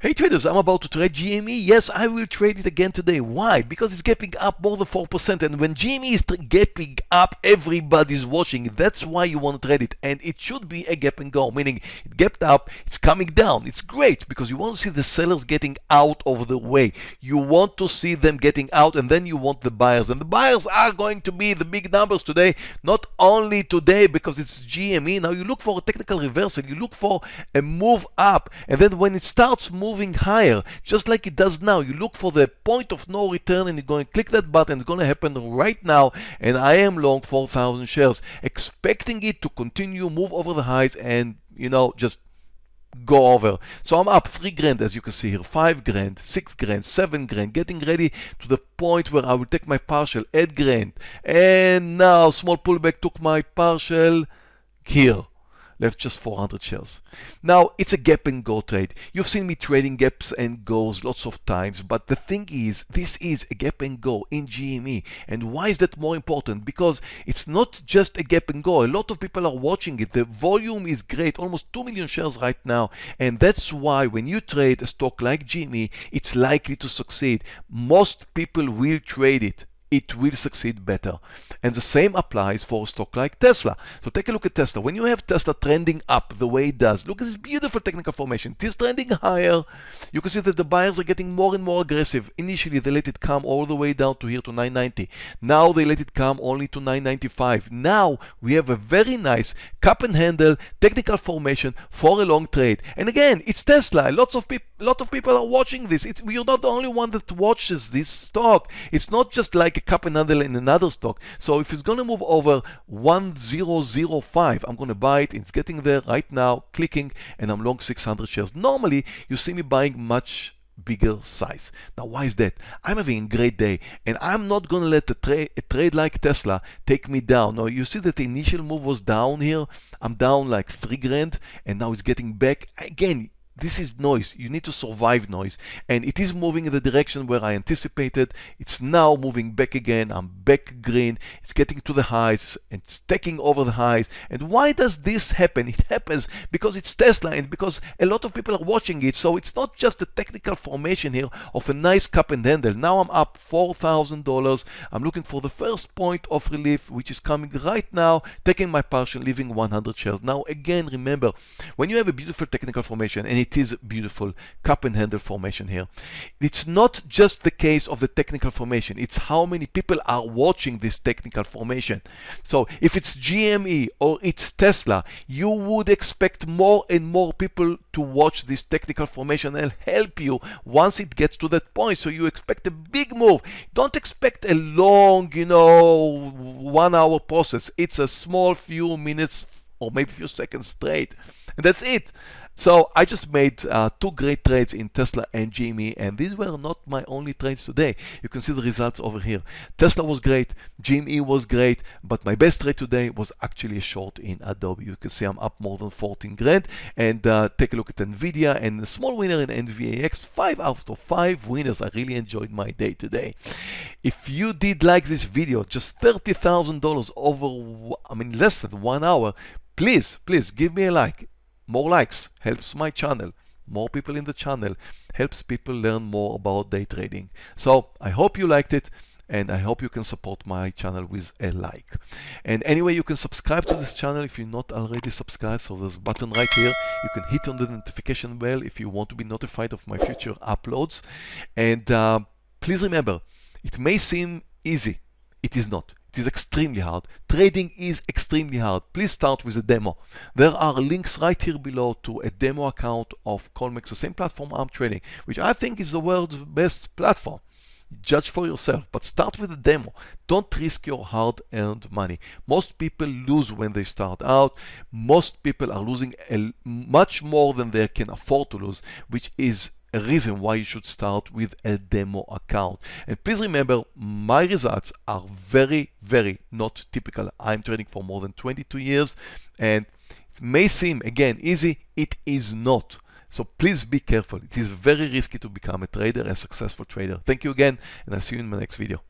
Hey traders, I'm about to trade GME. Yes, I will trade it again today. Why? Because it's gapping up more than 4%. And when GME is gapping up, everybody's watching. That's why you want to trade it. And it should be a gap and go, meaning it gapped up, it's coming down. It's great because you want to see the sellers getting out of the way. You want to see them getting out and then you want the buyers. And the buyers are going to be the big numbers today. Not only today because it's GME. Now you look for a technical reversal. You look for a move up. And then when it starts moving, moving higher, just like it does now. You look for the point of no return and you're going to click that button. It's going to happen right now. And I am long 4,000 shares, expecting it to continue, move over the highs and, you know, just go over. So I'm up 3 grand as you can see here, 5 grand, 6 grand, 7 grand, getting ready to the point where I will take my partial, 8 grand. And now small pullback took my partial here left just 400 shares. Now, it's a gap and go trade. You've seen me trading gaps and goes lots of times, but the thing is, this is a gap and go in GME. And why is that more important? Because it's not just a gap and go. A lot of people are watching it. The volume is great, almost 2 million shares right now. And that's why when you trade a stock like GME, it's likely to succeed. Most people will trade it it will succeed better. And the same applies for a stock like Tesla. So take a look at Tesla. When you have Tesla trending up the way it does, look at this beautiful technical formation. It is trending higher. You can see that the buyers are getting more and more aggressive. Initially, they let it come all the way down to here to 990. Now they let it come only to 995. Now we have a very nice cup and handle technical formation for a long trade. And again, it's Tesla. Lots of people, lot of people are watching this. It's, you're not the only one that watches this stock. It's not just like a cup and handle in another stock. So if it's going to move over 1005, I'm going to buy it. It's getting there right now, clicking, and I'm long 600 shares. Normally, you see me buying much bigger size. Now, why is that? I'm having a great day, and I'm not going to let a, tra a, trade like Tesla take me down. Now, you see that the initial move was down here. I'm down like three grand, and now it's getting back. Again, this is noise. You need to survive noise. And it is moving in the direction where I anticipated. It's now moving back again. I'm back green. It's getting to the highs and it's taking over the highs. And why does this happen? It happens because it's Tesla and because a lot of people are watching it. So it's not just a technical formation here of a nice cup and handle. Now I'm up $4,000. I'm looking for the first point of relief, which is coming right now, taking my partial, leaving 100 shares. Now, again, remember, when you have a beautiful technical formation and it it is beautiful cup and handle formation here. It's not just the case of the technical formation, it's how many people are watching this technical formation. So if it's GME or it's Tesla, you would expect more and more people to watch this technical formation and help you once it gets to that point. So you expect a big move. Don't expect a long, you know, one hour process. It's a small few minutes or maybe few seconds straight. And that's it. So I just made uh, two great trades in Tesla and GME, and these were not my only trades today. You can see the results over here. Tesla was great, GME was great, but my best trade today was actually a short in Adobe. You can see I'm up more than 14 grand. And uh, take a look at NVIDIA and the small winner in NVAX, five out of five winners. I really enjoyed my day today. If you did like this video, just $30,000 over, I mean, less than one hour, please, please give me a like more likes helps my channel. More people in the channel helps people learn more about day trading. So I hope you liked it and I hope you can support my channel with a like. And anyway, you can subscribe to this channel if you're not already subscribed. So there's a button right here. You can hit on the notification bell if you want to be notified of my future uploads. And uh, please remember, it may seem easy. It is not. It is extremely hard. Trading is extremely hard. Please start with a demo. There are links right here below to a demo account of Colmex, the same platform I'm trading, which I think is the world's best platform. Judge for yourself, but start with a demo. Don't risk your hard-earned money. Most people lose when they start out. Most people are losing much more than they can afford to lose, which is a reason why you should start with a demo account. And please remember, my results are very, very not typical. I'm trading for more than 22 years and it may seem, again, easy. It is not. So please be careful. It is very risky to become a trader, a successful trader. Thank you again, and I'll see you in my next video.